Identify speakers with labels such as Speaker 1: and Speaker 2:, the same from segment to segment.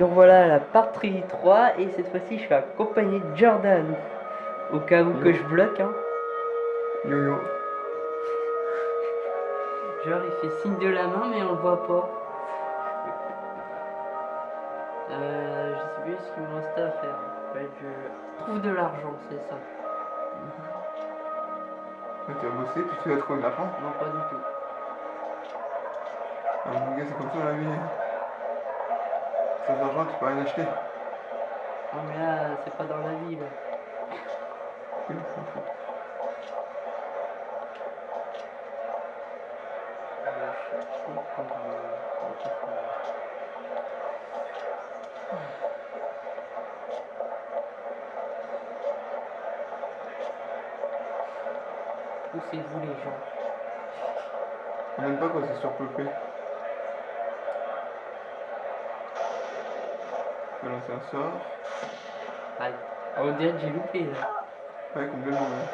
Speaker 1: Donc voilà la partie 3 et cette fois-ci je suis accompagné de Jordan. Au cas où que je bloque hein.
Speaker 2: Yo yo.
Speaker 1: Genre il fait signe de la main mais on le voit pas. Euh, je sais plus ce qu'il me restait à faire. Ouais, je trouve de l'argent, c'est ça.
Speaker 2: Ouais, tu vas bosser puis tu vas trouver de l'argent?
Speaker 1: Non pas du tout.
Speaker 2: Ah, mon gars, c'est comme ça la vie. Tu peux rien acheter.
Speaker 1: Non mais là c'est pas dans la vie là.
Speaker 2: Oui.
Speaker 1: Poussez-vous les gens?
Speaker 2: On n'aime pas quand c'est surpeuplé. Voilà, un sort.
Speaker 1: Aïe. Ah, on dirait que j'ai loupé là.
Speaker 2: Ouais, complètement. Ouais.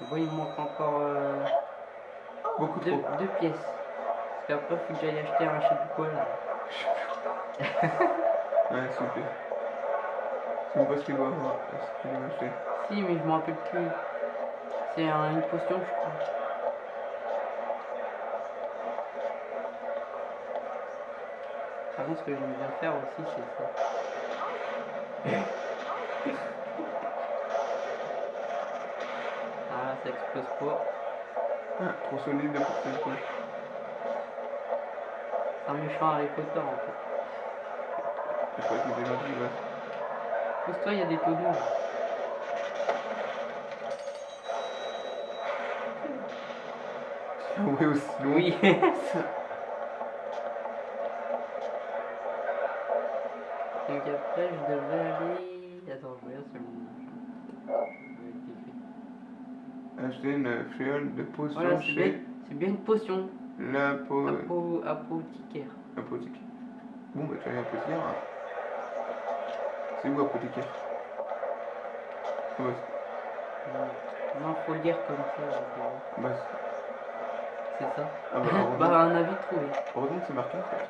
Speaker 1: Bon, il me manque encore euh,
Speaker 2: Beaucoup
Speaker 1: deux,
Speaker 2: trop.
Speaker 1: deux pièces. Parce qu'après, faut que j'aille acheter un je sais plus quoi là.
Speaker 2: Ouais, s'il vous plaît. C'est même pas ce qu'il doit avoir. Ce qu'il doit acheter.
Speaker 1: Si, mais je me rappelle plus. C'est un- une potion, je crois. Par contre, ce que j'aime bien faire aussi, c'est ça. Ah, ça explose pas.
Speaker 2: Ah, trop solide pour cette poche.
Speaker 1: C'est un méchant Harry Potter en fait.
Speaker 2: Je crois qu'il est gentil, ouais.
Speaker 1: Pousse-toi, il y a des tonneaux.
Speaker 2: Oui, aussi long.
Speaker 1: Oui. Donc après, je devais aller. Attends, je regarde mon.
Speaker 2: Acheter une fiole de potion
Speaker 1: Voilà, c'est bien,
Speaker 2: chez
Speaker 1: c'est bien une potion.
Speaker 2: la po...
Speaker 1: Apo, apothicaire.
Speaker 2: apothicaire. Bon, bah, tu as apothicaire. hein. C'est où apothicaire? Ouais,
Speaker 1: Non, faut le lire comme ça.
Speaker 2: bah, c'est-
Speaker 1: ça.
Speaker 2: ah, bah,
Speaker 1: bah,
Speaker 2: heureusement,
Speaker 1: un avis trouvé.
Speaker 2: heureusement que c'est marqué en fait.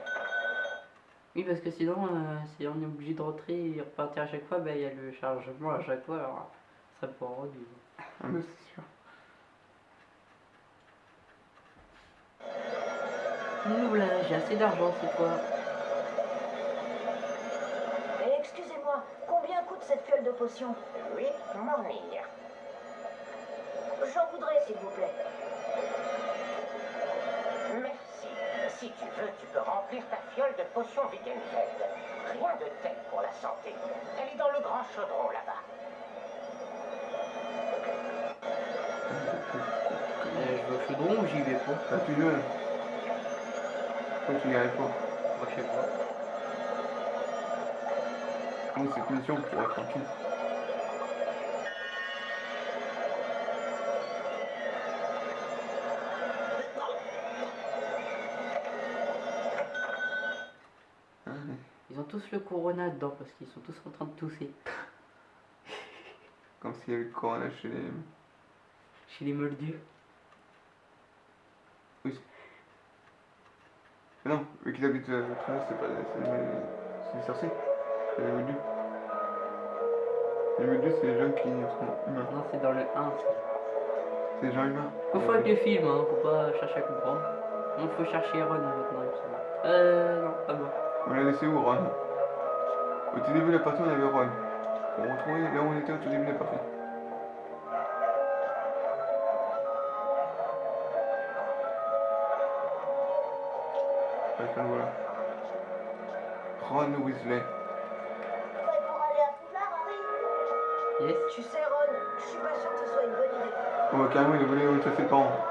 Speaker 1: Oui, parce que sinon, euh, si on est obligé de rentrer et repartir à chaque fois, bah, il y a le chargement à chaque fois. Alors, ça rendu.
Speaker 2: Ah, bah, c'est sûr.
Speaker 1: Nous là, j'ai assez d'argent cette fois.
Speaker 3: Excusez-moi, combien coûte cette fiole de potion?
Speaker 4: Oui, Mormir.
Speaker 3: J'en voudrais, s'il vous plaît.
Speaker 4: Merci. Si tu veux, tu peux remplir ta fiole de potions Wiggenfeld. Rien de tel pour la santé. Elle est dans le grand chaudron là-bas.
Speaker 1: Je vais au chaudron ou j'y vais pas
Speaker 2: Ah, tu veux Pourquoi tu n'y arrives pas
Speaker 1: Moi, je sais pas.
Speaker 2: Moi, cette mission, tu vas être tranquille. Ah, ouais.
Speaker 1: Ils ont tous le corona dedans parce qu'ils sont tous en train de tousser.
Speaker 2: Comme s'il y avait le corona chez les...
Speaker 1: Chez les moldus.
Speaker 2: Mais non, vu qu'ils habitent euh, loin, c'est pas... C'est les sorciers. C'est les moldus. Les moldus, c'est les gens qui sont humains.
Speaker 1: Non, c'est dans le 1. ça.
Speaker 2: C'est les gens humains.
Speaker 1: Faut faire avec les films, hein. faut pas chercher à comprendre. Non, faut chercher Ron maintenant, il me semble. Euh, non, pas moi.
Speaker 2: On l'a laissé où, Ron? Au tout début de la partie, on avait Ron. Faut retrouver là où on était au tout début de la partie. Voilà. Ron Weasley.
Speaker 3: Prêt pour aller à Poudlard, Harry
Speaker 1: Yes.
Speaker 3: Tu sais, Ron, je suis pas sûr que ce soit une bonne idée.
Speaker 2: On va carrément, il a volé ses parents.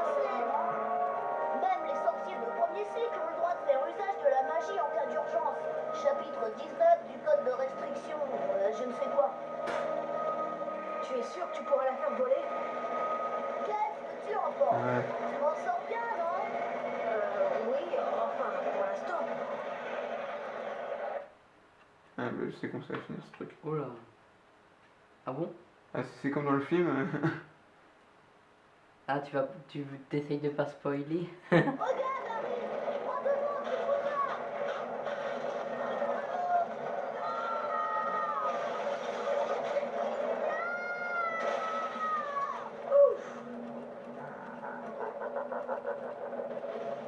Speaker 2: Ce truc.
Speaker 1: Oh là. Ah bon?
Speaker 2: Ah, c'est comme dans le film,
Speaker 1: Ah, tu vas, tu t'essayes de pas spoiler.
Speaker 3: Regarde, Harry Prends devant, tu vois là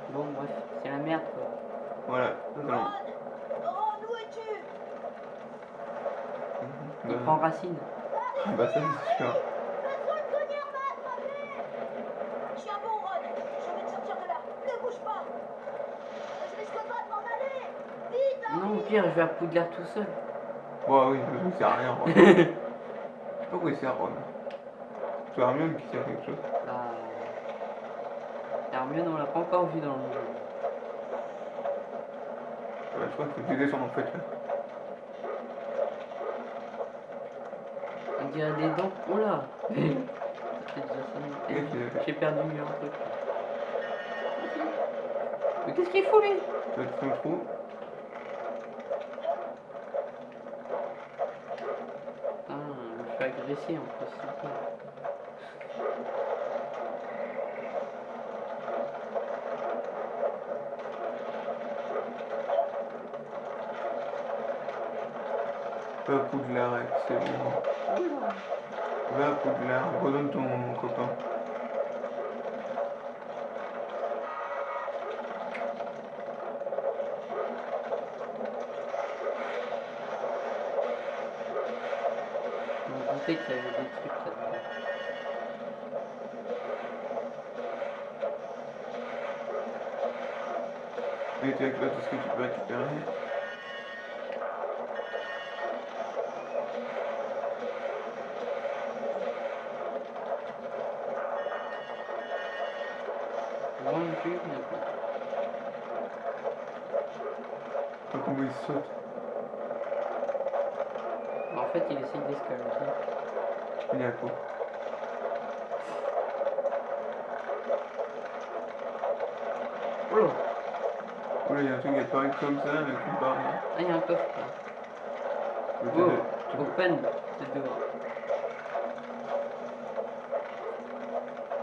Speaker 1: Bon, bref, c'est la merde quoi.
Speaker 2: voilà. totalement.
Speaker 3: Ron Ron, où es-tu
Speaker 1: Il
Speaker 2: Bah,
Speaker 1: prend racine.
Speaker 2: bah ça c'est sûr.
Speaker 3: Laisse-moi le cognard m'a attrapé Tiens bon, Ron Je vais te sortir de là Ne bouge pas Je risque pas de m'en aller Vite, Harry
Speaker 1: Non, au pire, je vais à Poudlard tout seul.
Speaker 2: Bon, oui, il sert à rien, Ron. Je sais pas pourquoi il sert, Ron. C'est Hermione qui sert à quelque chose.
Speaker 1: Bah, Hermione, on l'a pas encore vu dans le jeu.
Speaker 2: Ouais, je crois qu'il faut descendes en fait. là.
Speaker 1: On dirait des dents. Oh là Ça J'ai perdu un truc. Mais qu'est-ce qu'il fout lui?
Speaker 2: Faire le trou.
Speaker 1: Ah, agresser en plus.
Speaker 2: Va à Poudlard, c'est bon. Va à Poudlard, redonne ton copain.
Speaker 1: Doutais qu'il y avait des trucs là-dedans.
Speaker 2: Et tu avec là tout ce que tu peux récupérer. Pas comment il saute.
Speaker 1: En fait, il essaye d'escalader.
Speaker 2: Il est à quoi
Speaker 1: Oh là
Speaker 2: Oh là, il y a un truc qui apparaît comme ça, avec une barre.
Speaker 1: Ah, il y a un coffre là. Oh,
Speaker 2: Tu peux-
Speaker 1: open, c'est dehors.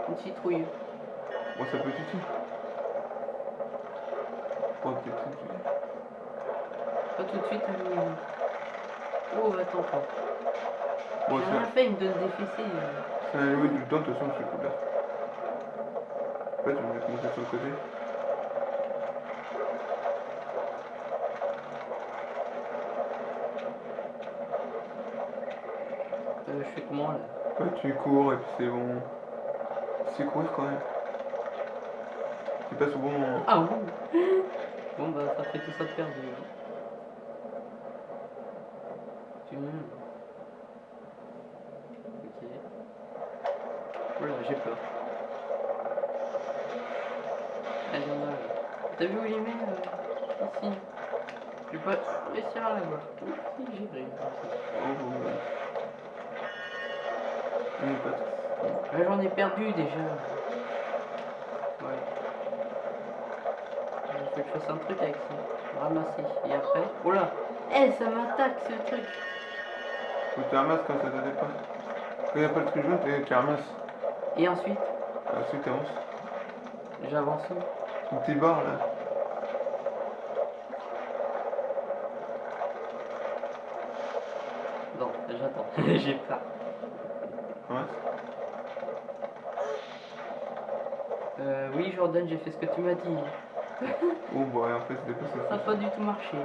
Speaker 1: Une citrouille.
Speaker 2: Bon, ça peut tout Oh, tout de suite.
Speaker 1: Pas tout de suite, mais... Oh, attends, toi.
Speaker 2: Bon,
Speaker 1: J'ai rien
Speaker 2: c'est
Speaker 1: fait, il me donne des fessées. euh.
Speaker 2: c'est un loup du temps, de toute façon, c'est cool là. En fait, je vais mettre mon tête sur le côté.
Speaker 1: Euh, je fais comment là?
Speaker 2: Ouais, tu cours et puis c'est bon. C'est courir quand même. Tu passes au bon moment.
Speaker 1: Ah oui Bon bah ça fait tout ça de perdu. hein. Tu Ok. Voilà, j'ai peur. Elle vient là. T'as vu où il est mis euh, Ici? Je vais pas réussir à la voir. Oui, j'ai réussi.
Speaker 2: Oh, ouais. On pas.
Speaker 1: Là j'en ai perdu déjà. Ouais. Il faut que je fasse un truc avec ça. Ramasser. Et après. Oh là Eh ça m'attaque ce truc
Speaker 2: Faut que tu ramasses quand ça te dépasse. Quand il n'y a pas le truc jaune, tu ramasses.
Speaker 1: Et ensuite,
Speaker 2: Ensuite, tu avances.
Speaker 1: j'avance où
Speaker 2: Une petite barre là.
Speaker 1: Bon, j'attends. j'ai peur.
Speaker 2: Ramasse.
Speaker 1: Euh, oui Jordan, j'ai fait ce que tu m'as dit.
Speaker 2: Oh, bah, en fait, c'est dépassé.
Speaker 1: Ça n'a pas du tout marché.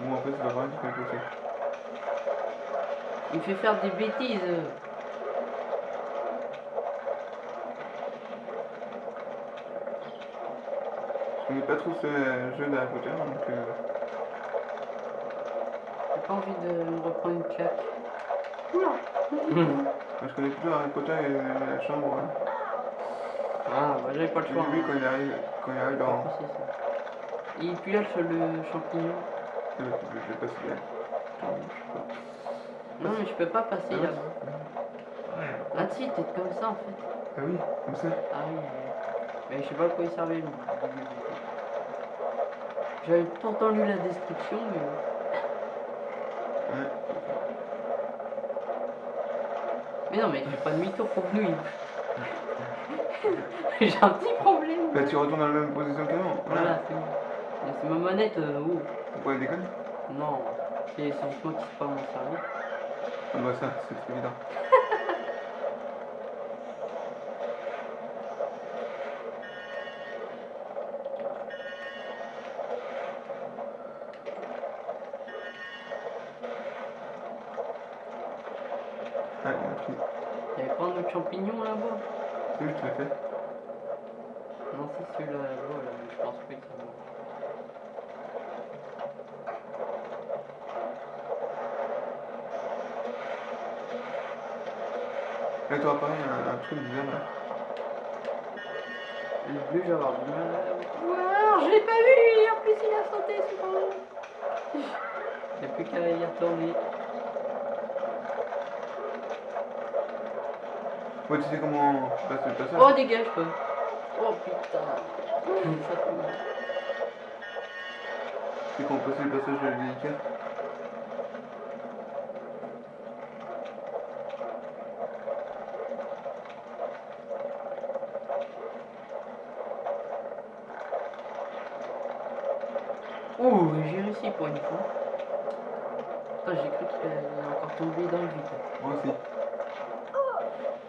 Speaker 2: Bon, en fait, c'est pas grave, tu peux passer.
Speaker 1: Il me fait faire des bêtises.
Speaker 2: Connais pas trop ce jeu d'Harry Potter, donc. Euh...
Speaker 1: J'ai pas envie de me reprendre une claque. Oula
Speaker 2: je connais plutôt Harry Potter et la chambre. hein.
Speaker 1: Ah, bah j'avais pas le
Speaker 2: J'ai
Speaker 1: choix.
Speaker 2: vu
Speaker 1: hein.
Speaker 2: quand il arrive, quand il arrive dans.
Speaker 1: possible, ça. Et puis là, le le champignon.
Speaker 2: Je vais passer là. Attends, je sais pas.
Speaker 1: Non, mais je peux pas passer
Speaker 2: Ah ouais
Speaker 1: là-bas. Ah, si, t'es comme ça en fait.
Speaker 2: Ah oui, comme ça.
Speaker 1: Ah oui. oui. Mais je sais pas à quoi il servait. J'avais pourtant lu la description, mais.
Speaker 2: Ouais.
Speaker 1: Mais non, mais je fais pas demi-tour pour nous. J'ai un petit problème.
Speaker 2: Bah tu retournes dans la même position qu'avant.
Speaker 1: Voilà, c'est bon. C'est ma manette. euh, oh.
Speaker 2: Pourquoi elle déconne
Speaker 1: Non, c'est moi qui sais pas m'en servir.
Speaker 2: Ah bah ça, c'est évident. Ah, il y a un truc.
Speaker 1: Y'avait pas un autre champignon là-bas
Speaker 2: C'est où je te l'ai fait
Speaker 1: Non, c'est celui-là là-bas, je c'est bon.
Speaker 2: Là, tu vois pareil, un, un truc bizarre là.
Speaker 1: Le bleu, je vais avoir du mal. Wow, je l'ai pas vu En plus, il a sauté sur moi. Il n'y a plus qu'à y retourner.
Speaker 2: Ouais, tu sais comment passer le passage
Speaker 1: Oh, dégage, toi Oh, putain Ça fait mal.
Speaker 2: C'est comment passer le passage délicat
Speaker 1: Oh, j'ai réussi pour une fois. Putain, j'ai cru qu'il allait encore tomber dans le vide.
Speaker 2: Moi aussi.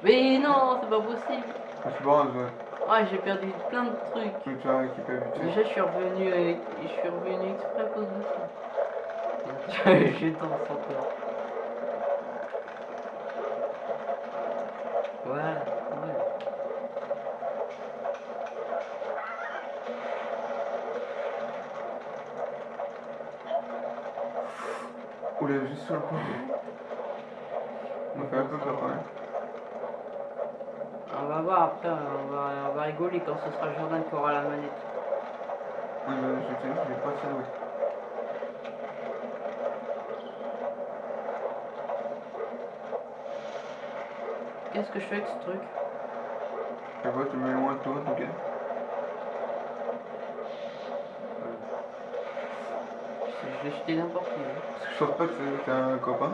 Speaker 1: Mais non, c'est pas possible.
Speaker 2: Je suis pas ouais.
Speaker 1: Ah, j'ai perdu plein de trucs.
Speaker 2: Tu as vite fait.
Speaker 1: Déjà, je suis revenu, avec... je suis revenu exprès à cause de ça. je danse encore. Voilà, voilà.
Speaker 2: Oula, juste sur le point. On fait un peu peur quand même.
Speaker 1: On va voir après, on va, on va rigoler quand ce sera Jordan qui aura la manette.
Speaker 2: Ouais, bah, je dit, je vais pas ouais.
Speaker 1: Qu'est-ce que je fais avec ce truc?
Speaker 2: Je vois, tu me mets loin de toi, ok.
Speaker 1: Je l'ai jeté n'importe où. hein.
Speaker 2: Parce que je pense pas que c'est un copain.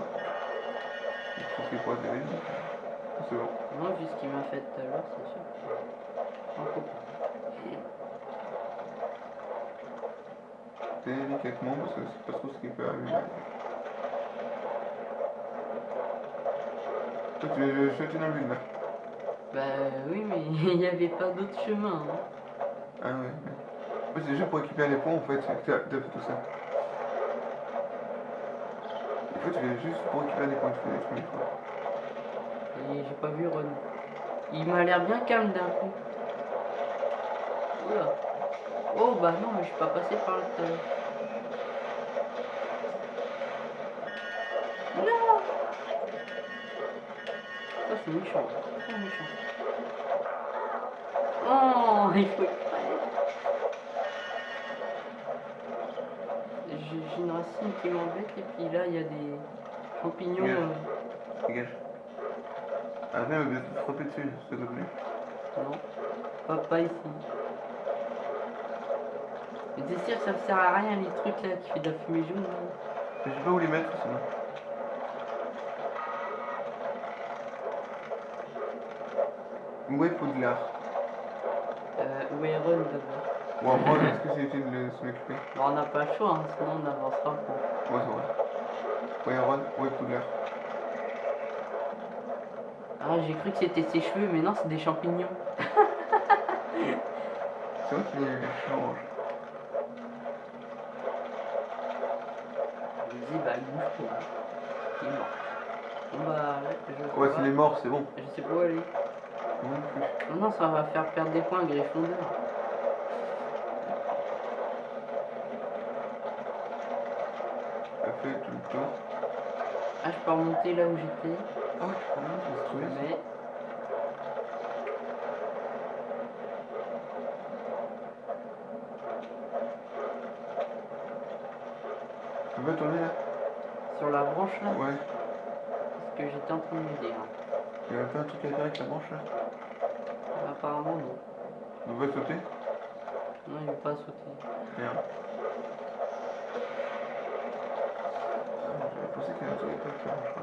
Speaker 2: Je pense qu'il pourrait t'aider. euh, C'est bon.
Speaker 1: Non, vu ce qu'il m'a fait tout à l'heure, c'est sûr.
Speaker 2: Délicatement, parce que c'est pas trop ce qu'il peut arriver. Toi, tu veux jeter dans le vide là?
Speaker 1: Bah oui, mais il n'y avait pas d'autre chemin. hein.
Speaker 2: Ah. En fait, c'est juste pour récupérer les points en fait, t'as fait tout ça. En fait, tu fais juste pour récupérer des points, tu fais des trucs
Speaker 1: j'ai pas vu Ron. Il m'a l'air bien calme d'un coup. Oula. Oh bah non, mais je suis pas passé par là tout à l'heure. Non Ça c'est méchant, méchant. Oh, il faut. J'ai une racine qui m'embête et puis là il y a des champignons.
Speaker 2: Dégage. Ah, viens, mais te frapper dessus, s'il te plaît.
Speaker 1: Non, pas, pas ici. T'es sûr que ça me sert à rien les trucs là qui fait de la fumée jaune
Speaker 2: Je sais pas où les mettre, sinon. Où est Poudlard?
Speaker 1: Euh, Où est Ron d'abord?
Speaker 2: Ou en vrai, est-ce que c'est utile de s'en occuper
Speaker 1: Bon, on n'a pas le choix, hein, sinon on n'avancera pas.
Speaker 2: Ouais, c'est vrai. Où est Ron Où est Poudlard?
Speaker 1: Ah, j'ai cru que c'était ses cheveux, mais non, c'est des champignons.
Speaker 2: C'est vrai qu'il est orange.
Speaker 1: Je me dis, bah, il bouge. Il est mort. Bon, bah, je
Speaker 2: Ouais, s'il est mort, c'est bon.
Speaker 1: Je sais pas où aller.
Speaker 2: Non.
Speaker 1: Non, ça va faire perdre des points à Gryffondor.
Speaker 2: Fait tout le temps.
Speaker 1: Ah, je peux remonter là où j'étais,
Speaker 2: Ah, tu peux trop bien.
Speaker 1: mais...
Speaker 2: Tu peux tourner là?
Speaker 1: Là,
Speaker 2: Ouais.
Speaker 1: parce que j'étais en train de m'aider. Hein.
Speaker 2: Il y a pas un truc à faire avec la branche là
Speaker 1: Apparemment, non.
Speaker 2: On va sauter
Speaker 1: Non, il veut pas sauter.
Speaker 2: Merde. Ah, J'avais pensé qu'il y avait un truc à faire avec la branche là.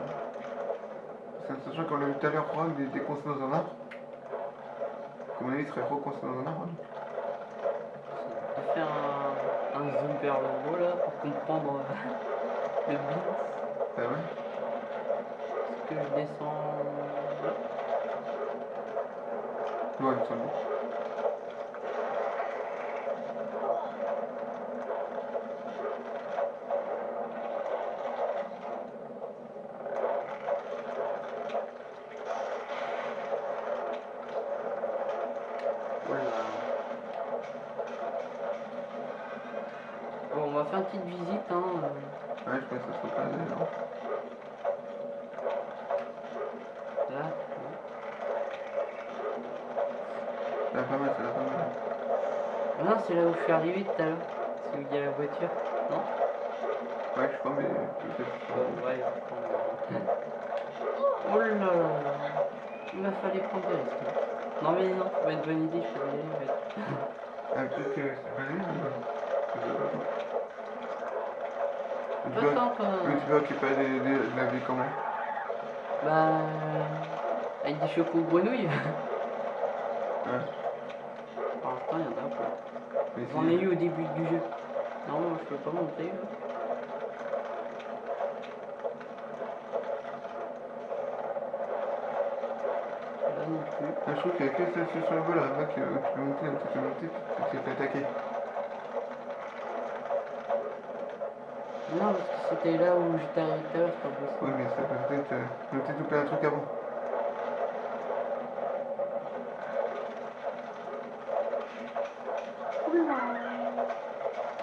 Speaker 2: Ça, Sachant qu'on l'a vu tout à l'heure, Juan, il était coincé dans un arbre. Comme on a dit, il serait recoincé dans un arbre.
Speaker 1: Je vais faire un, un zoom vers le haut là pour comprendre euh, le beat.
Speaker 2: Ah ouais?
Speaker 1: Est-ce que je descends là?
Speaker 2: Ouais, semble.
Speaker 1: Voilà. Bon, on va faire une petite visite. Hein.
Speaker 2: Ouais, je pense que ça serait pas dérangeant.
Speaker 1: Ah Non, c'est là où je suis arrivé tout à l'heure. C'est où il y a la voiture. Non
Speaker 2: Ouais, je crois, mais peut-être.
Speaker 1: Ouais, euh, Oh là là. Il m'a fallu prendre des risques. Non mais non, ça va être bonne idée, je peux y aller. en fait.
Speaker 2: Ah, peut-être que c'est pas lui, sais pas.
Speaker 1: Tant toi.
Speaker 2: Mais tu des, des, de la vie comment
Speaker 1: Bah. Avec des chocos grenouilles.
Speaker 2: Ouais.
Speaker 1: Pour l'instant, il y en a pas.
Speaker 2: Mais
Speaker 1: J'en ai eu au début du jeu. Non, moi, je peux pas monter. là. Non plus.
Speaker 2: Ah, je trouve qu'il y a que celle sur le vol là-bas que où tu peux monter, tu peux monter, tu t'es fait attaquer.
Speaker 1: Non, parce que c'était là où j'étais arrivé tout à l'heure, c'est pas possible.
Speaker 2: Oui, mais ça peut peut-être euh, tout plein de trucs avant.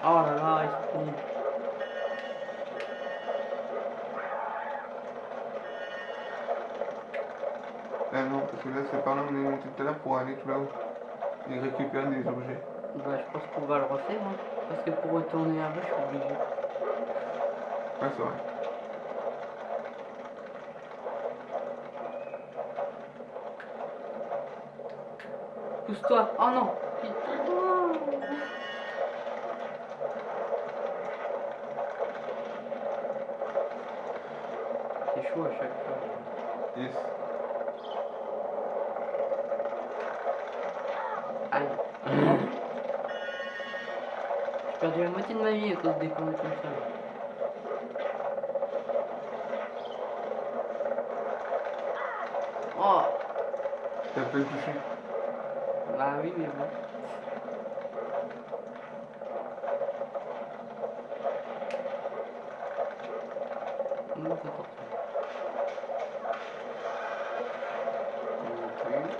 Speaker 1: Oh là là, ils sont finis.
Speaker 2: Ah non, parce que là c'est par là où on est monté tout à l'heure pour aller tout là-haut. Et récupérer des objets.
Speaker 1: Bah, je pense qu'on va le refaire, hein. Parce que pour retourner là-bas, je suis obligé.
Speaker 2: Ouais, c'est vrai.
Speaker 1: Pousse-toi. Oh non. C'est chaud à chaque fois.
Speaker 2: Yes.
Speaker 1: J'ai perdu la moitié de ma vie à cause des conneries comme ça. Oh
Speaker 2: T'as pas touché.
Speaker 1: Bah oui, mais bon. Non, c'est torture. Non plus.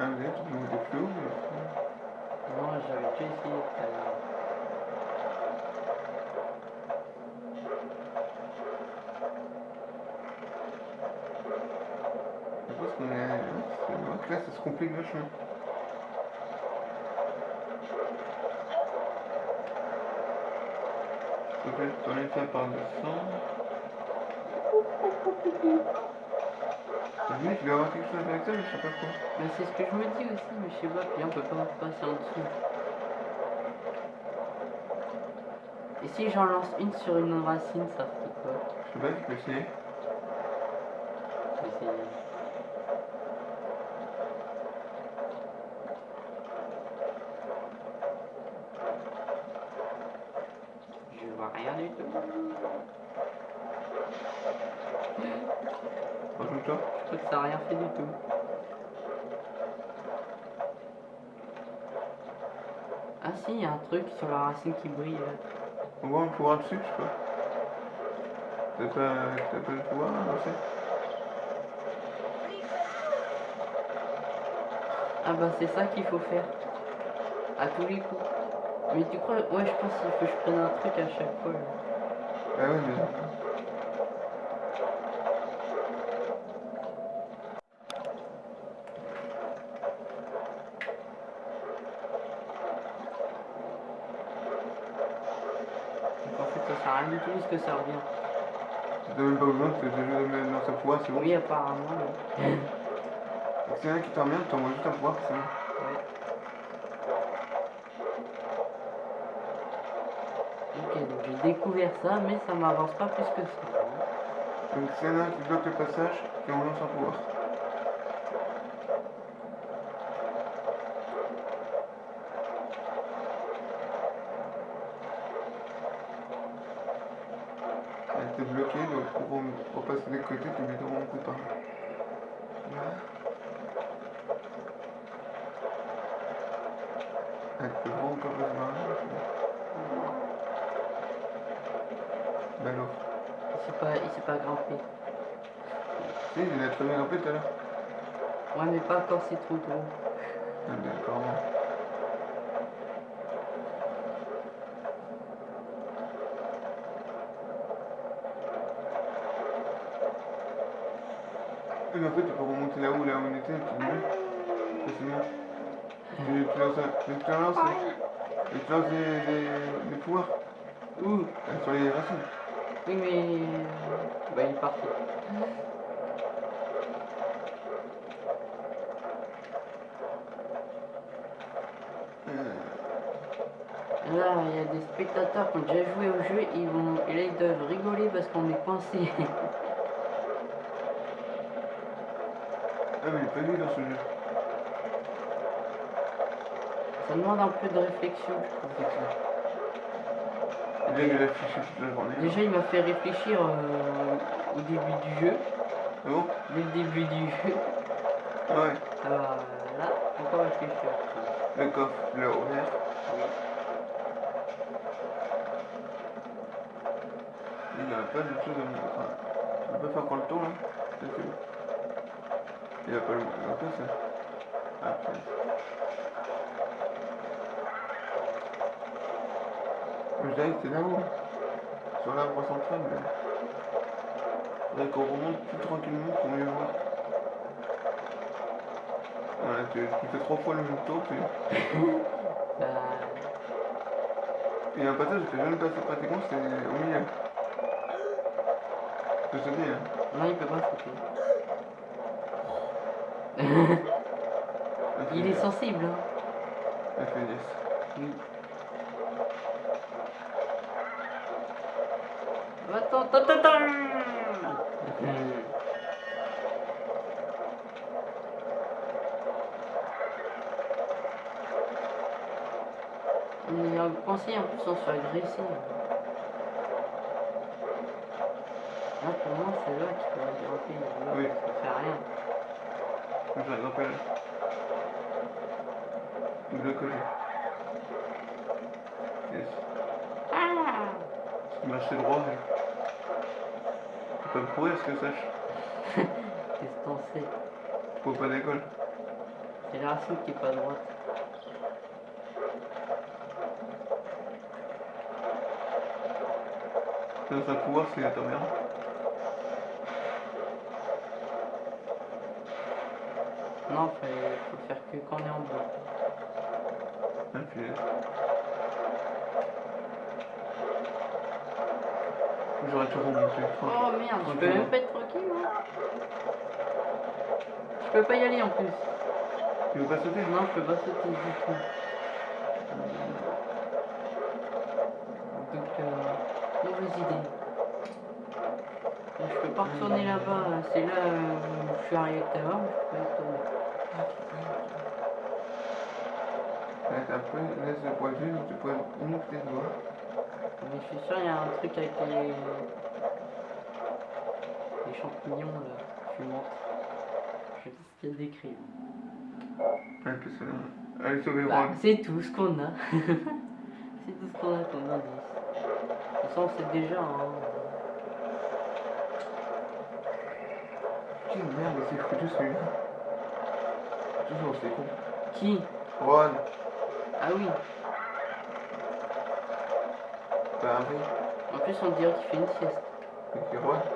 Speaker 2: Ah, mais là, tu peux monter plus haut, mais.
Speaker 1: Non, j'avais déjà essayé tout à l'heure.
Speaker 2: Je pense qu'on est. C'est vrai que là, ça se complique vachement. Peut-être qu'on est fait par descendre. Mec, il va avoir quelque chose avec ça, mais je sais pas quoi.
Speaker 1: Mais c'est ce que je me dis aussi, mais je sais pas, puis on peut pas passer en dessous. Et si j'en lance une sur une racine, ça fait quoi?
Speaker 2: Je sais pas, tu peux essayer.
Speaker 1: Je vais essayer. Je vois rien du tout.
Speaker 2: Rajoute-toi.
Speaker 1: Je crois fait du tout. Ah si, il y a un truc sur la racine qui brille.
Speaker 2: On voit un pouvoir dessus, je pas. T'as pas, t'as pas le pouvoir, là, c'est
Speaker 1: Ah bah c'est ça qu'il faut faire. À tous les coups. Mais tu crois... Ouais, je pense qu'il faut que je prenne un truc à chaque fois. là.
Speaker 2: Ah ouais, mais.
Speaker 1: Sais rien du tout de ce que ça revient.
Speaker 2: T'as même pas besoin, t'as déjà mettre dans sa pouvoir, c'est bon.
Speaker 1: Oui, apparemment. oui.
Speaker 2: Donc, s'il y en a qui t'emmerde, t'envoies juste un pouvoir, c'est bon.
Speaker 1: Ouais. Ok, donc j'ai découvert ça, mais ça m'avance pas plus que ça.
Speaker 2: Donc a un qui bloque le passage, et on lance un pouvoir. Elle était bloquée, donc pour, rem- pour passer des côtés, t'es obligé de remonter par là. Là. Passer par là. Bah alors.
Speaker 1: Il s'est pas, il s'est pas grimpé.
Speaker 2: Si, il a très bien grimpé tout à l'heure.
Speaker 1: Ouais, mais pas quand c'est trop gros.
Speaker 2: Ah, D'accord. Mais en fait, tu peux remonter là-haut, là où on était, tu veux, facilement. Lances, et tu lances des, des, des pouvoirs
Speaker 1: Ouh,
Speaker 2: euh, sur les racines.
Speaker 1: oui, mais. Bah, il est parti.
Speaker 2: Euh,
Speaker 1: Là, il y a des spectateurs qui ont déjà joué au jeu, ils vont, et là ils doivent rigoler parce qu'on est coincé.
Speaker 2: Ah, mais il est pas lui dans ce jeu.
Speaker 1: Ça demande un peu de réflexion, je trouve. ça.
Speaker 2: Il toute la journée.
Speaker 1: Déjà, il m'a fait réfléchir euh, au début du jeu,
Speaker 2: Ah bon?
Speaker 1: Dès le début du jeu.
Speaker 2: Ah ouais.
Speaker 1: Alors là, faut pas réfléchir.
Speaker 2: Le coffre, l'as ouvert. Il n'y a pas de choses à me enfin, peux pas faire encore le tour là bon. Il a pas le un peu ça. Ah que c'est là-haut. Sur l'arbre central. Mais... Faudrait qu'on remonte plus tranquillement pour mieux voir. Voilà, tu, tu fais trois fois le même tour, tu...
Speaker 1: Bah,
Speaker 2: Il y a un passage, j'étais jamais passé pratiquement, c'est au milieu. Je peux sauter, hein.
Speaker 1: non, il peut pas sauter. Il est sensible, hein. Oui. On est coincé en plus, on se fait agresser. Là, pour moi, c'est là qu'il faut grimper. Là,
Speaker 2: Oui.
Speaker 1: ça fait rien.
Speaker 2: Je vais grimper là. De l'autre côté. Yes.
Speaker 1: Ah
Speaker 2: marches droit, ouais. Peux me courir, ce que je sache.
Speaker 1: Qu'est-ce que t'en sais
Speaker 2: Faut pas d'école.
Speaker 1: C'est la racine qui est pas droite.
Speaker 2: Dans un pouvoir, c'est à ta mère.
Speaker 1: Non, faut, faut faire que quand on est en bas.
Speaker 2: Ah, puis, J'aurais tout remonté.
Speaker 1: Oh merde, je peux
Speaker 2: Tranquillement.
Speaker 1: même pas être tranquille moi. Je peux pas y aller en plus.
Speaker 2: Tu veux pas sauter?
Speaker 1: Non, je peux pas sauter du tout. Donc, euh, mauvaise idée. Je peux pas retourner là-bas, c'est là euh, où je suis arrivé tout à l'heure, mais je peux pas y retourner.
Speaker 2: Peu, laisse le donc tu peux monter tes doigts.
Speaker 1: Mais je suis sûr, il y a un truc avec les, les champignons là, fumantes. Je sais ce qu'il y a décrit.
Speaker 2: Ça. Allez, sauver
Speaker 1: Bah,
Speaker 2: roi.
Speaker 1: c'est tout ce qu'on a. c'est tout ce qu'on a comme indice. Façon, on sait déjà. Hein.
Speaker 2: Putain, merde, c'est foutu celui-là. Toujours, c'est con.
Speaker 1: Qui?
Speaker 2: Ron,
Speaker 1: Ah oui.
Speaker 2: Un rire.
Speaker 1: En plus, on dirait qu'il fait une sieste.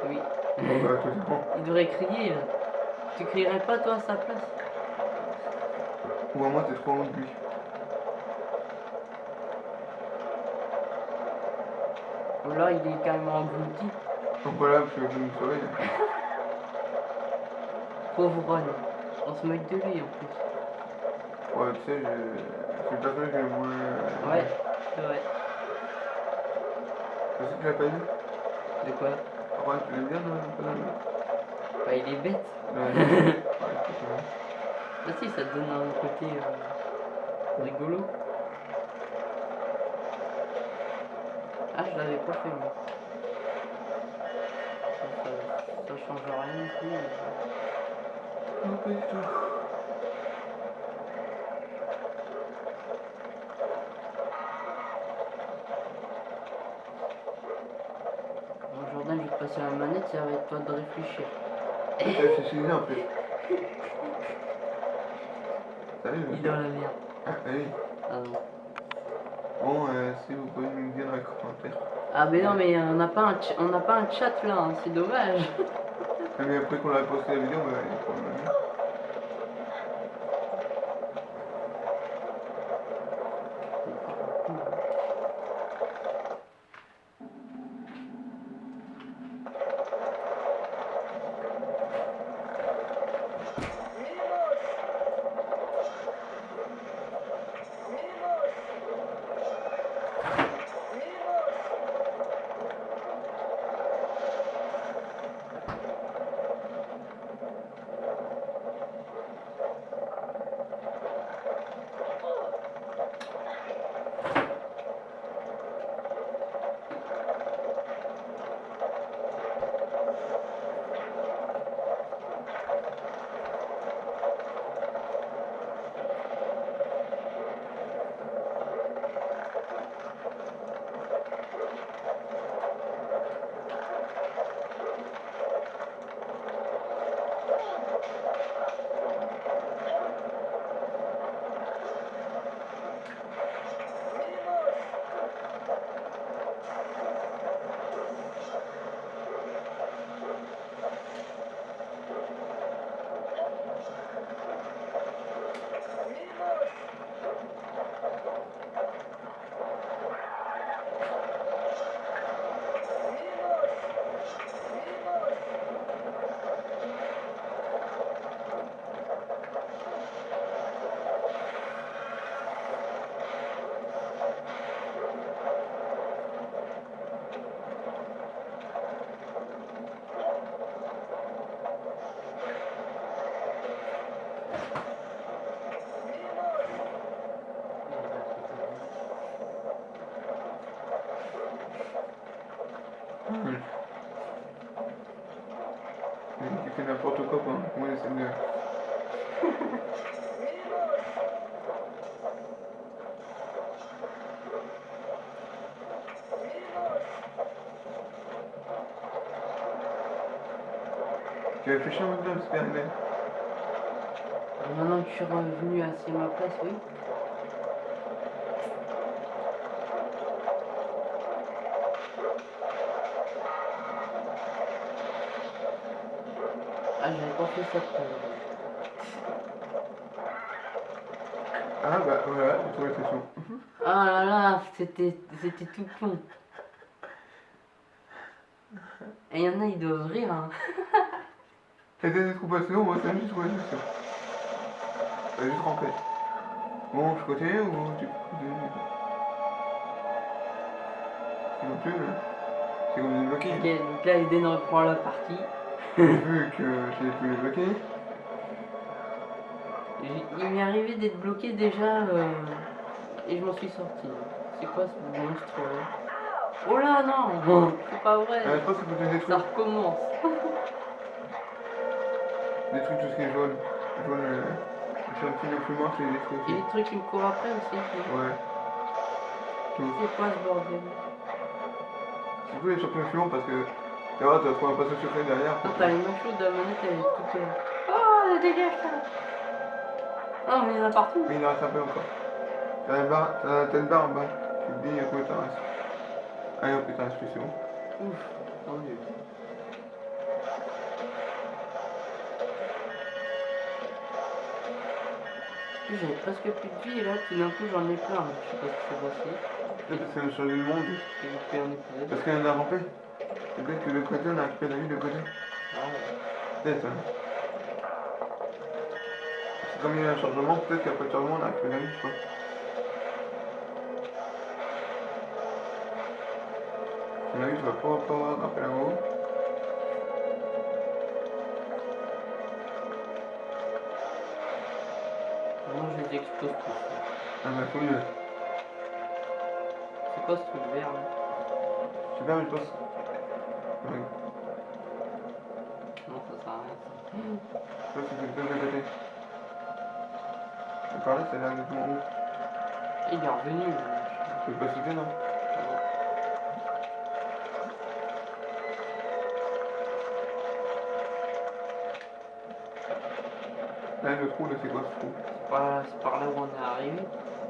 Speaker 1: Oui.
Speaker 2: bah, tout.
Speaker 1: Il devrait crier là. Tu crierais pas toi à sa place?
Speaker 2: Ou à moi, t'es trop loin de lui.
Speaker 1: Ou là, il est carrément englouti.
Speaker 2: Donc voilà, parce que vous me saurez.
Speaker 1: Pauvre Ron. On se moque de lui en plus.
Speaker 2: Ouais, tu sais, je... c'est le personnage que le moins. euh,
Speaker 1: Ouais, c'est vrai.
Speaker 2: Tu l'as pas dit.
Speaker 1: De quoi
Speaker 2: Après, tu l'aimes bien, non pas mal.
Speaker 1: Bah, il est bête.
Speaker 2: Ouais, ouais.
Speaker 1: Ah si, ça te donne un côté euh, rigolo. Ah, je l'avais pas fait, moi. Ça, ça, ça change rien du tout.
Speaker 2: Non, pas du tout.
Speaker 1: Bon, Jordan, je vais te passer la manette, ça va être toi de réfléchir.
Speaker 2: T'as fait en plus. Salut.
Speaker 1: Il est dans la merde.
Speaker 2: Ah oui.
Speaker 1: Ah non.
Speaker 2: Bon, euh, si vous pouvez nous dire dans les commentaires.
Speaker 1: Ah mais non, mais on n'a pas, un on n'a pas un chat là, hein, c'est dommage.
Speaker 2: Ah, Mais après qu'on a posté la vidéo, bah, il y moi j'essaie de. Tu as réfléchi en même temps, Super Hélène
Speaker 1: Maintenant que je suis revenu à ma place, oui. L'heure.
Speaker 2: Ah bah voilà, j'ai trouvé la station.
Speaker 1: Ah là là, c'était c'était tout con. Et il y en a, ils doivent rire. Hein.
Speaker 2: T'as des trouvations, moi c'est juste trouvé la station. T'as juste. Bon, je continue ou tu C'est non plus, là. C'est comme débloqué.
Speaker 1: Ok, donc là, Eden reprend la partie.
Speaker 2: Vu que j'ai pu les bloquer.
Speaker 1: J- Il m'est arrivé d'être bloqué déjà euh, et je m'en suis sorti. C'est quoi ce monstre là? Oh là non C'est pas vrai
Speaker 2: Euh, je pense des
Speaker 1: Ça recommence
Speaker 2: des trucs tout ce qui est jaune. Jaune, euh, c'est un petit peu plus mort, c'est des trucs aussi.
Speaker 1: des trucs qui me courent après aussi.
Speaker 2: Ouais.
Speaker 1: C'est quoi ce bordel?
Speaker 2: Surtout les champions fluents parce que tu vois, tu vas trouver un passage secret derrière.
Speaker 1: Ah, t'as les machos de la manette, elle est toute. euh, Oh, dégage ça Ah, mais il y en a partout
Speaker 2: Mais il en reste un peu encore. T'as une barre, t'as une barre en bas. Tu te dis combien t'en reste. Allez hop, putain, c'est bon.
Speaker 1: Ouf, mieux. plus, j'avais presque plus de vie et là, tout d'un coup, j'en ai plein. Je sais pas ce qui s'est passé.
Speaker 2: Parce qu'elle a changé le monde.
Speaker 1: J'ai.
Speaker 2: Parce qu'elle a rampé. Peut-être que de côté, on a récupéré la vie de côté.
Speaker 1: Ah ouais.
Speaker 2: Peut-être, hein. C'est comme il y a un changement, peut-être qu'après le changement, on a récupéré la vie, je sais pas. À mon avis, tu vas pas pouvoir grimper là-haut.
Speaker 1: Moi, je les explose tous.
Speaker 2: Ah bah, faut mieux.
Speaker 1: C'est quoi ce truc vert là?
Speaker 2: Super, mais je pense.
Speaker 1: Non, ça sert à rien. ça.
Speaker 2: Je pense que c'est le de côté. Je parlais, c'est là exactement où
Speaker 1: Et il est revenu. là.
Speaker 2: Tu peux pas sauter, non Là, le trou, là, c'est quoi ce trou
Speaker 1: C'est pas- c'est par là où on est arrivé.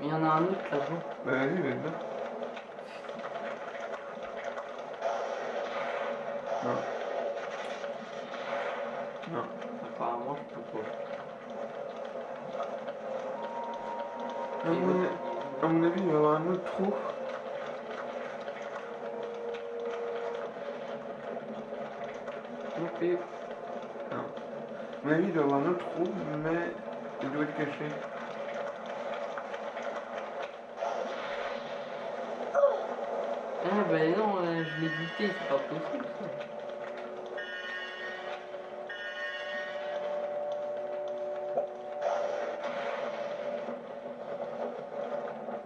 Speaker 1: Mais il y en a un autre là-bas.
Speaker 2: Bah, vas-y, vas-y, là. Non. Non.
Speaker 1: Apparemment, je peux pas.
Speaker 2: À mon, à mon avis, il va y avoir un autre trou.
Speaker 1: Non plus.
Speaker 2: Non. À mon avis, il doit y avoir un autre trou, mais il doit être caché.
Speaker 1: Ah bah non, euh, je l'ai buté, c'est pas possible ça.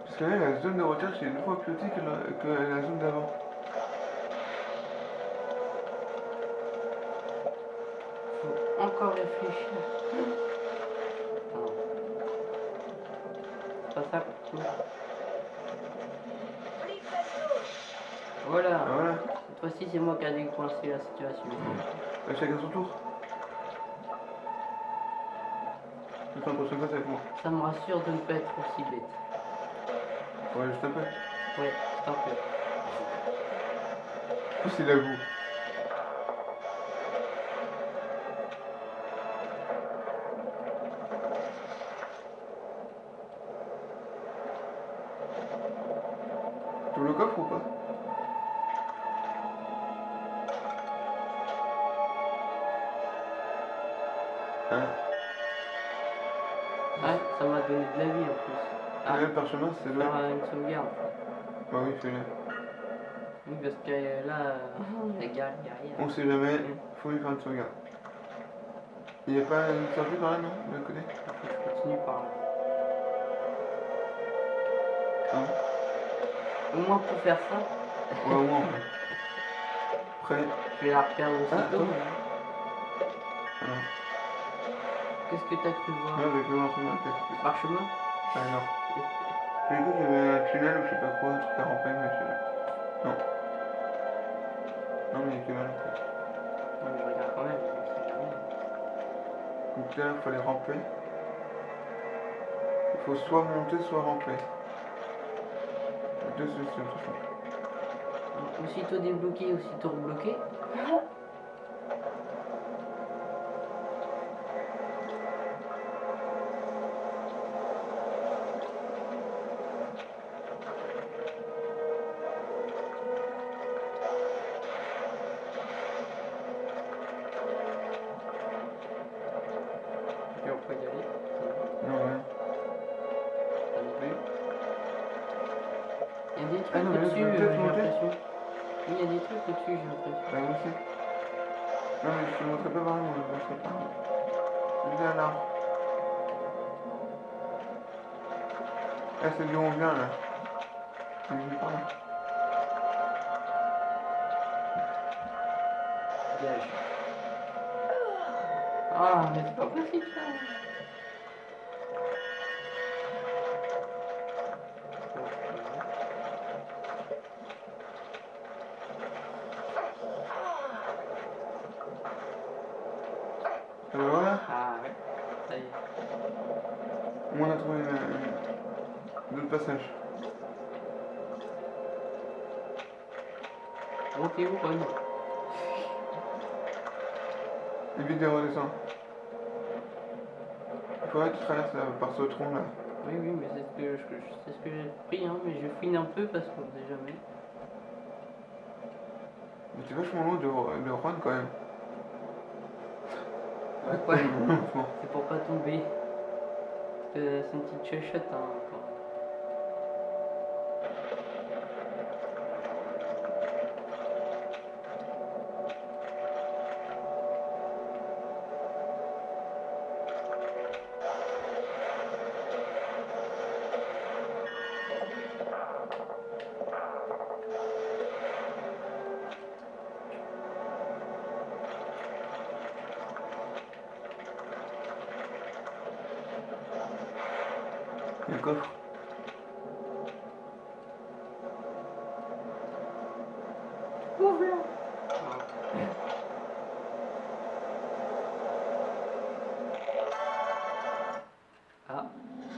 Speaker 2: Parce que là, la zone de recherche est deux fois plus petite que la, que la zone d'avant.
Speaker 1: Faut encore réfléchir. Ça. Voilà.
Speaker 2: Voilà.
Speaker 1: Cette fois-ci, c'est moi qui a décoincé la situation.
Speaker 2: Là, chacun son tour. Je la prochaine fois, c'est avec moi.
Speaker 1: Ça me rassure de ne pas être aussi bête.
Speaker 2: Ouais, juste un peu.
Speaker 1: Ouais, c'est un peu.
Speaker 2: En plus, il
Speaker 1: Ah,
Speaker 2: parchemin, c'est le.
Speaker 1: faire euh, une sauvegarde.
Speaker 2: Bah oui, fais-le.
Speaker 1: Oui, parce que euh, là, euh, les gars, il y a rien.
Speaker 2: On sait jamais, faut lui faire une sauvegarde. Il n'y a pas une sortie par là, non De l'autre côté?
Speaker 1: Faut que je continue par là.
Speaker 2: Hein?
Speaker 1: Au moins pour faire ça,
Speaker 2: Ouais, au moins. ouais. Après,
Speaker 1: je vais la
Speaker 2: Ah,
Speaker 1: aussitôt.
Speaker 2: attends. alors.
Speaker 1: Qu'est-ce que t'as cru voir?
Speaker 2: Là, avec le parchemin, peut-être.
Speaker 1: Parchemin?
Speaker 2: Ah non. J'ai cru qu'il y avait un tunnel ou je sais pas quoi, un truc à ramper, mais je... Non. Non, mais il y a que mal en fait.
Speaker 1: Ouais, mais je regarde quand même.
Speaker 2: Donc tout à l'heure, il fallait ramper. Il faut soit monter, soit ramper. Deux solutions, de toute façon.
Speaker 1: Donc, Aussitôt débloqué, aussitôt rebloqué. Où, Ron
Speaker 2: Et vite, redescend. Il faudrait que tu traverses là, par ce tronc là.
Speaker 1: Oui, oui, mais c'est ce que, je- c'est ce que j'ai pris, hein, mais je fouine un peu parce qu'on ne sait jamais.
Speaker 2: Mais c'est vachement loin de, de Rouen quand même.
Speaker 1: Ouais. C'est pour pas tomber. C'est une petite chuchote, hein. encore.
Speaker 2: Il y a un coffre.
Speaker 1: Ah,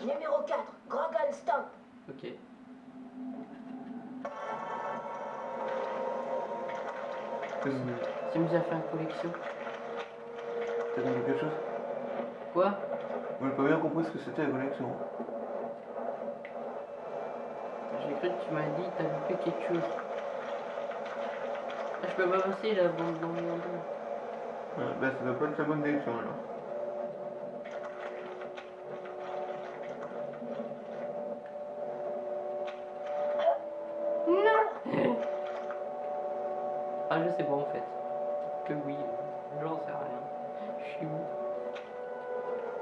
Speaker 3: Numéro 4, Grogan Stamp.
Speaker 1: ok.
Speaker 2: T'as donné
Speaker 1: Tu nous as fait une collection.
Speaker 2: t'as donné quelque chose
Speaker 1: Quoi
Speaker 2: Moi j'ai pas bien compris ce que c'était la connexion.
Speaker 1: J'ai cru que tu m'as dit t'as loupé quelque chose. Ah, je peux pas passer là, bon, dans mon endroit.
Speaker 2: Ouais, bah ça doit pas être la bonne direction alors.
Speaker 1: Ah, je sais pas en fait. Que oui, j'en sais rien. Je suis où?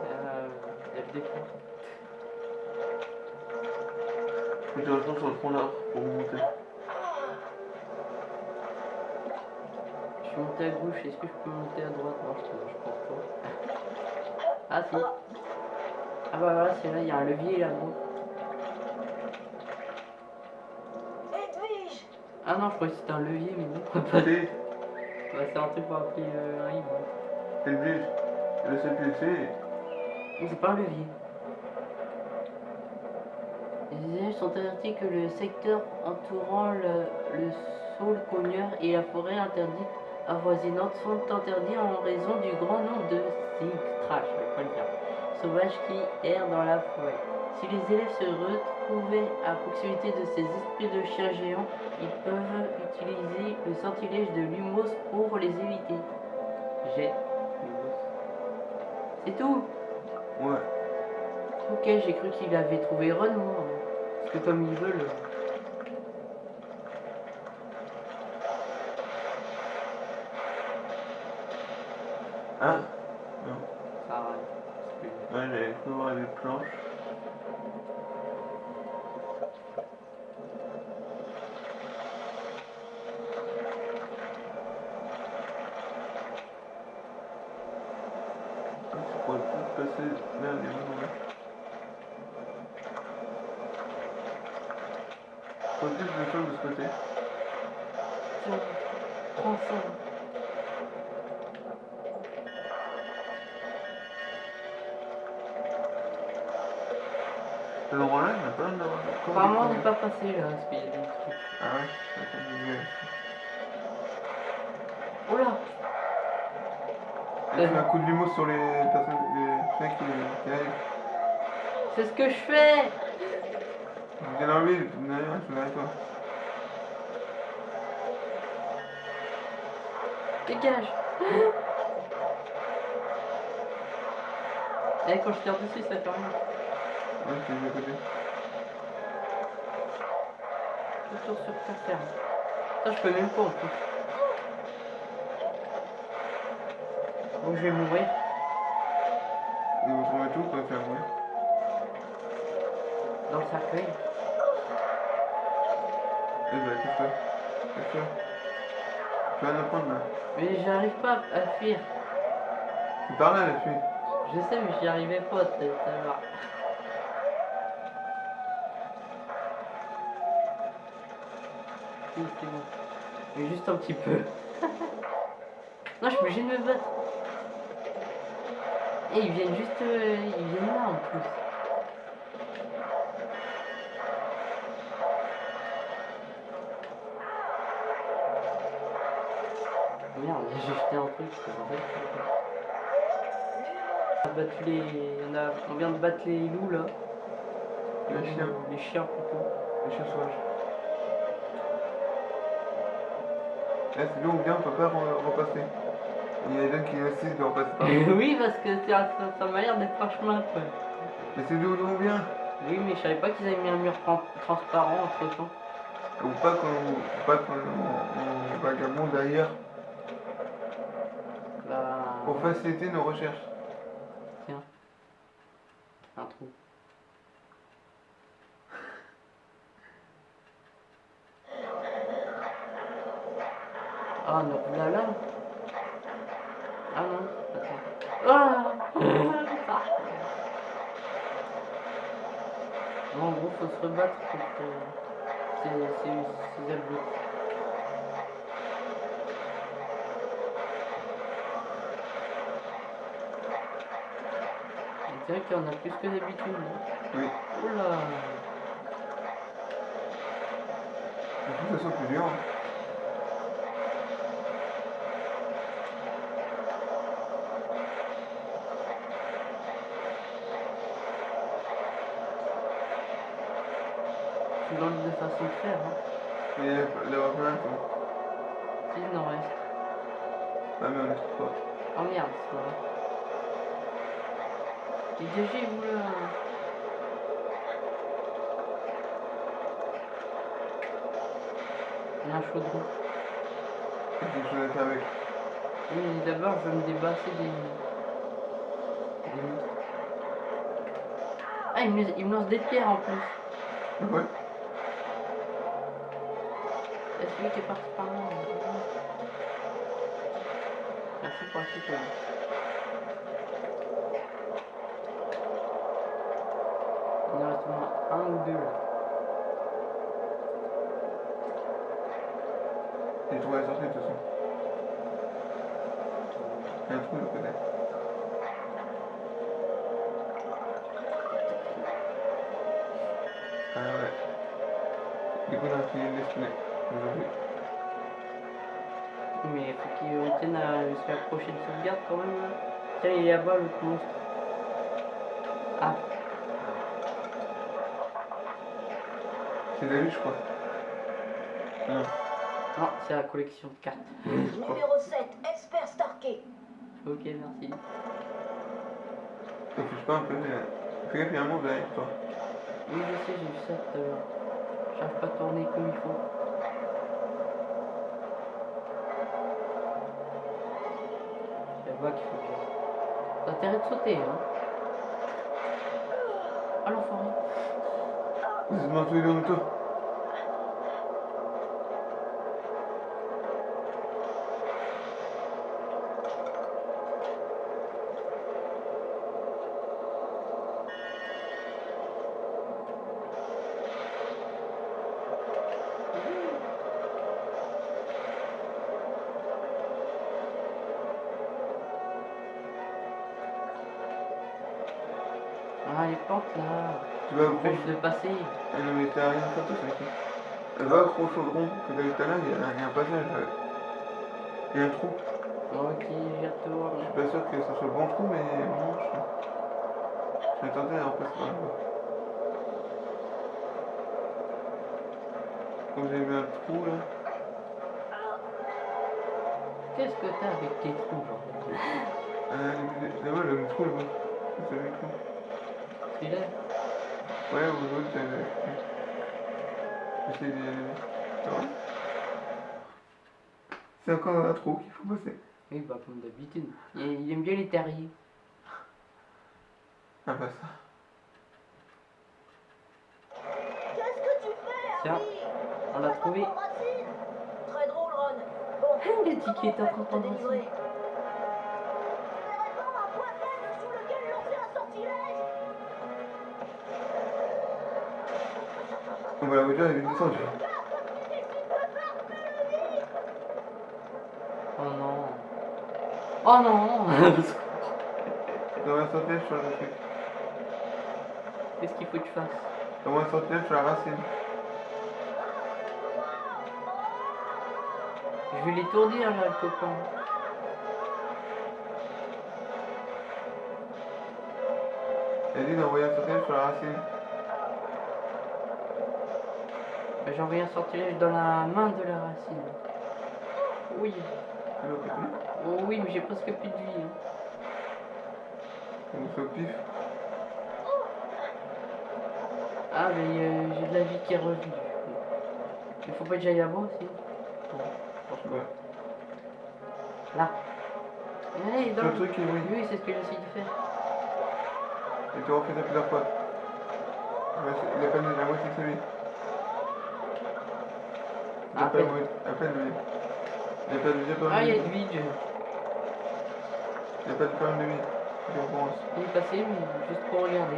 Speaker 1: Euh. Il y a le décor.
Speaker 2: Faut que tu sur le tronc là pour monter.
Speaker 1: Monté à gauche, est-ce que je peux monter à droite? Non, je, je pense pas. Ah si. Ah bah voilà, c'est là, il y a un levier là-bas.
Speaker 3: Edwige
Speaker 1: Ah non, je croyais que c'était un levier, mais non. Pas de...
Speaker 2: T'es
Speaker 1: Bah, c'est un truc pour appeler euh, un
Speaker 2: t'es le blige. Le c'est.
Speaker 1: Mais c'est pas un levier. Les élèves sont avertis que le secteur entourant le, le saule cogneur et la forêt interdite avoisinante sont interdits en raison du grand nombre de trash, je vais pas le dire, sauvages qui errent dans la forêt. Si les élèves se retrouvaient à proximité de ces esprits de chiens géants, ils peuvent utiliser le sortilège de Lumos pour les éviter. J'ai Lumos. C'est tout
Speaker 2: Ouais.
Speaker 1: Ok, j'ai cru qu'il avait trouvé Ron, moi. Parce que comme ils veulent.
Speaker 2: Ah Non.
Speaker 1: Ça arrête. C'est plus-
Speaker 2: Ouais, j'avais cru voir des planches. Ah, Tu pourrais peut-être passer là, les mains. Faut peut-être le faire de ce côté.
Speaker 1: Tiens, prends ça.
Speaker 2: Cet endroit-là, il n'y a pas l'air d'avoir
Speaker 1: Apparemment, on n'est pas passé là, parce qu'il y a des trucs.
Speaker 2: Ah ouais je vais vérifier.
Speaker 1: Oh là
Speaker 2: Elle fait un coup de limo sur les personnes, les chiens qui, arrivent.
Speaker 1: C'est ce que je fais
Speaker 2: viens derrière, je suis derrière toi.
Speaker 1: Dégage Eh, quand je tire dessus, ça fait rien.
Speaker 2: Ouais.
Speaker 1: Retour sur ta ferme. Ça, je peux même pas en plus. Bon, je vais mourir.
Speaker 2: Et vous trouvez tout pour faire ouais.
Speaker 1: Dans le cercueil.
Speaker 2: Eh ben, qu'est-ce que Qu'est-ce que Tu vas en apprendre là.
Speaker 1: Mais j'arrive pas à fuir.
Speaker 2: Tu par là, la fille.
Speaker 1: Je sais, mais j'y arrivais pas tout à l'heure. C'est bon. Mais juste un petit peu. non, je suis obligé de me battre. Et ils viennent juste... euh, ils viennent là en plus. Merde, j'ai jeté un truc. c'est vrai. a battu les. On, a... on vient de battre les loups là.
Speaker 2: Les chiens.
Speaker 1: Les chiens plutôt.
Speaker 2: Les chiens sauvages. Là, c'est là où bien, on peut pas re- repasser. Il y a des gens qui insistent de repasser par là.
Speaker 1: oui, parce que ça, ça m'a l'air d'être un chemin quoi.
Speaker 2: Mais c'est d'où on vient?
Speaker 1: Oui, mais je savais pas qu'ils avaient mis un mur tran- transparent entre temps.
Speaker 2: Ou pas qu'on pas qu'on on vagabonde ailleurs
Speaker 1: Bah.
Speaker 2: pour faciliter nos recherches.
Speaker 1: Un trou. Ah, non, là là. Ah non, attends. Ah Bon, en gros, faut se rebattre contre C'est vrai qu'il y en a plus que d'habitude.
Speaker 2: Oui.
Speaker 1: Oula
Speaker 2: que ça soit plus dur. hein.
Speaker 1: Façon de faire. Hein.
Speaker 2: Mais va combien de temps
Speaker 1: Si, il en reste.
Speaker 2: Ah, mais on est trop fort.
Speaker 1: Oh merde, c'est pas vrai. Dégagez-vous là Il y a un chaudron.
Speaker 2: A quelque chose à faire avec.
Speaker 1: Oui, mais d'abord, je vais me débarrasser des... des. Ah, il me, il me lance des pierres en plus.
Speaker 2: Ouais.
Speaker 1: A celui qui est parti par là. Merci pour la citoyenne. Il en reste un ou deux là.
Speaker 2: J'ai trouvé la de toute. Il a un trou. Ah. Du coup, a fini de aujourd'hui.
Speaker 1: Mais faut qu'il tienne à se rapprocher de sauvegarde quand même. là. Tiens, il est là-bas l'autre monstre. Ah,
Speaker 2: C'est David, je crois. Non.
Speaker 1: non, c'est la collection de cartes.
Speaker 3: Numéro 7, Esper Starkey.
Speaker 1: Ok, merci.
Speaker 2: Ça touche pas un peu, mais. Fais gaffe, il y a un monstre derrière toi.
Speaker 1: Oui, je sais, j'ai vu ça tout à l'heure. J'arrive pas à tourner comme il faut. Là-bas qu'il faut j'aille. T'as intérêt de sauter, hein. Ah, l'enfoiré.
Speaker 2: Vous êtes tous les deux en.
Speaker 1: Les plantes là.
Speaker 2: Tu vas accrocher.
Speaker 1: de passer.
Speaker 2: Non, mais t'as rien faire, ok. Elle va accrocher au chaudron que t'as vu tout à l'heure, il y, a un passage. euh, Il y a un trou.
Speaker 1: Ok, j'y retourne.
Speaker 2: Je suis pas sûr que ce soit le bon trou, mais bon, je Je vais tenter à repasser par là. Comme j'ai vu un trou là.
Speaker 1: Qu'est-ce que t'as avec tes trous, genre?
Speaker 2: Euh, là-bas, le trou là-bas. C'est le trou. Ouais, le. D'y aller. Ça va C'est encore un trou qu'il faut passer.
Speaker 1: Oui, bah, comme d'habitude. Il, il aime bien les terriers.
Speaker 2: Ah bah ça.
Speaker 3: Qu'est-ce que tu fais,
Speaker 1: Tiens,
Speaker 3: Harry
Speaker 1: on l'a trouvé.
Speaker 3: Très drôle, Ron. Bon,
Speaker 1: dit qu'il était en train de
Speaker 3: te
Speaker 1: prendre
Speaker 3: délivrer?
Speaker 2: Va la voiture, elle est vite descendue.
Speaker 1: Oh non. Oh non
Speaker 2: T'as un sortilège sur le truc.
Speaker 1: Qu'est-ce qu'il faut que tu fasses?
Speaker 2: T'as un sortilège sur la racine.
Speaker 1: Je vais l'étourdir là, le copain.
Speaker 2: Elle dit d'envoyer un sortilège sur la racine.
Speaker 1: Bah, J'ai envoyé un sortilège dans la main de la racine. Oui. Oh oui, mais j'ai presque plus de vie.
Speaker 2: On nous fait au pif?
Speaker 1: Ah, mais euh, j'ai de la vie qui est revenue. Il faut pas que j'aille là-bas aussi.
Speaker 2: Ouais.
Speaker 1: Là. Allez, dans
Speaker 2: Le truc brille.
Speaker 1: Oui, c'est ce que j'essaie de faire.
Speaker 2: Et tu refais ça plusieurs fois. Il a perdu la moitié de sa vie. Il a
Speaker 1: À
Speaker 2: pas de déjà pas
Speaker 1: Ah, il y a
Speaker 2: mal
Speaker 1: de
Speaker 2: de pas mal de vie. Je pense.
Speaker 1: Il est passé, mais juste pour regarder.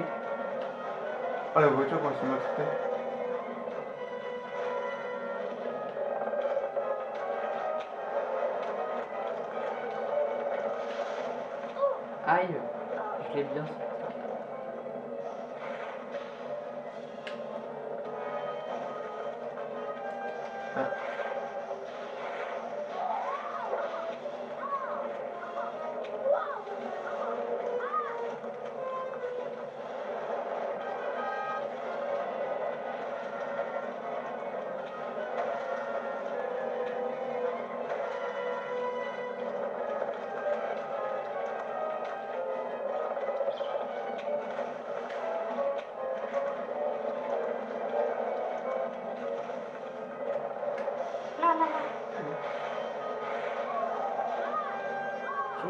Speaker 2: Ah, la voiture, quand c'est matrixé.
Speaker 1: Aïe, je l'ai bien sorti.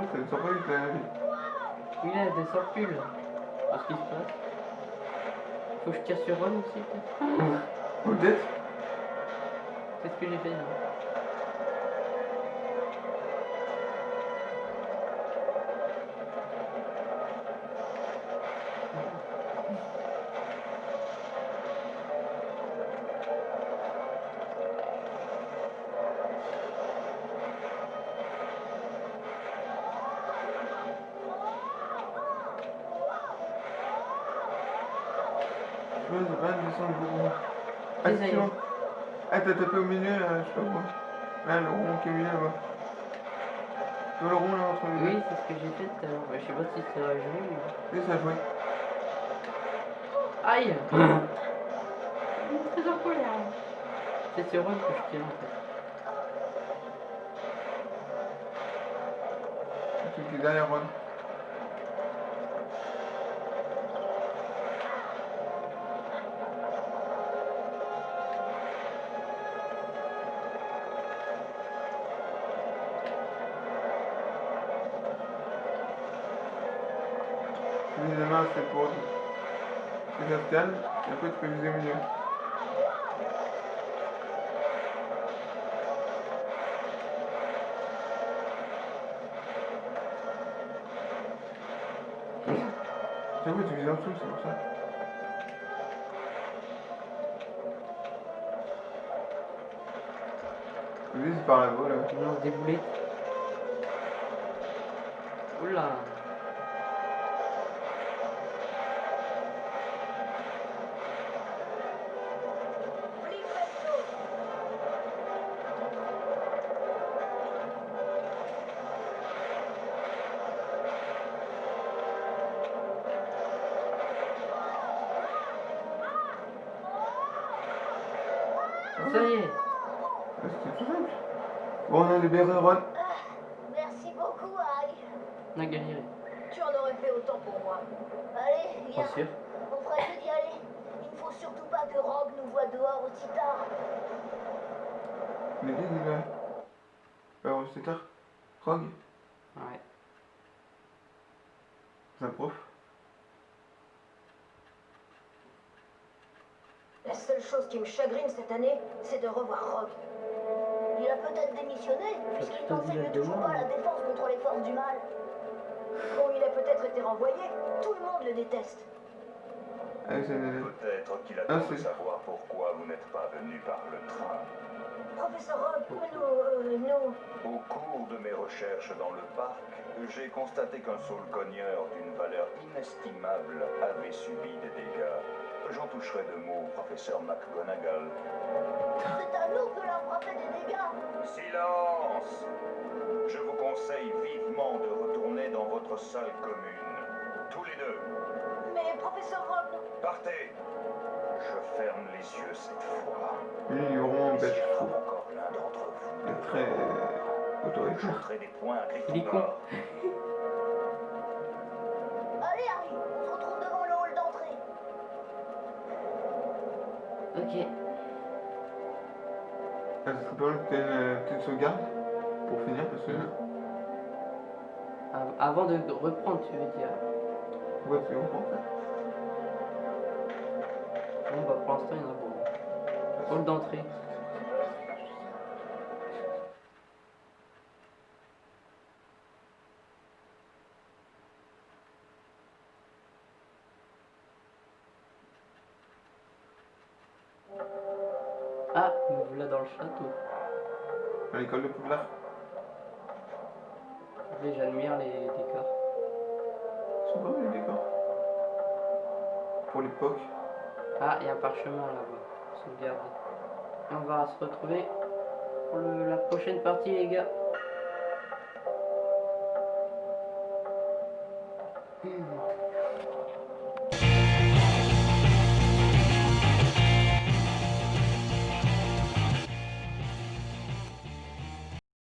Speaker 2: Que avec la vie.
Speaker 1: Oui, là, descend plus là. Qu'est-ce qui se passe Faut que je tire sur Ron aussi, peut-être
Speaker 2: Peut-être.
Speaker 1: C'est ce que j'ai fait. là.
Speaker 2: Je vois, c'est pas une descente beaucoup. Ah,
Speaker 1: Oui, ça y est.
Speaker 2: c'est bon. Ah, t'as tapé au milieu, là, je sais pas quoi. Là, le rond qui est au milieu, là-bas. Tu vois le rond, là, entre les deux
Speaker 1: Oui, c'est ce que j'ai fait tout à l'heure. Je sais pas si ça va jouer, mais...
Speaker 2: Oui, ça a joué.
Speaker 1: Aïe Très en colère. C'est sur Ron que je tire en fait.
Speaker 2: Le truc qui Tu les mains, c'est pour se calme, et après tu peux viser milieu. Chaque fois tu vises en dessous, c'est pour ça. Tu vises par là-bas, là.
Speaker 1: Je lance des boulettes. Oula
Speaker 3: du mal. Bon, il a peut-être été renvoyé. Tout le monde le déteste.
Speaker 2: Nanette.
Speaker 5: Peut-être qu'il
Speaker 2: Ah,
Speaker 5: attend de
Speaker 2: c'est-
Speaker 5: savoir pourquoi vous n'êtes pas venu par le train.
Speaker 3: Professeur Rogue, nous, euh, nous...
Speaker 5: Au cours de mes recherches dans le parc, j'ai constaté qu'un saule cogneur d'une valeur inestimable avait subi des dégâts. J'en toucherai deux mots, professeur McGonagall.
Speaker 3: C'est à nous que l'a frappé des dégâts.
Speaker 5: Silence Je vous conseille vivement de retourner dans votre salle commune. Tous les deux.
Speaker 3: mais professeur Ron,
Speaker 5: Partez Je ferme les yeux cette fois. Mais
Speaker 2: bête,
Speaker 5: s'il y
Speaker 2: je
Speaker 5: a
Speaker 2: trouve.
Speaker 5: encore l'un d'entre vous,
Speaker 2: Il est très autoritaire.
Speaker 5: j'ajouterai des points à
Speaker 1: Il est
Speaker 3: allez Harry, on se retrouve devant le hall d'entrée.
Speaker 1: Ok.
Speaker 2: Ça serait pas mal que t'aies une petite sauvegarde pour finir parce que.
Speaker 1: Av- Avant de reprendre, tu veux dire.
Speaker 2: Ouais, tu fait.
Speaker 1: Bon, bah pour l'instant, il y en a beaucoup. Hall d'entrée. Ah, il y a un parchemin là-bas. Sauvegarde. On va se retrouver pour la prochaine partie, les gars.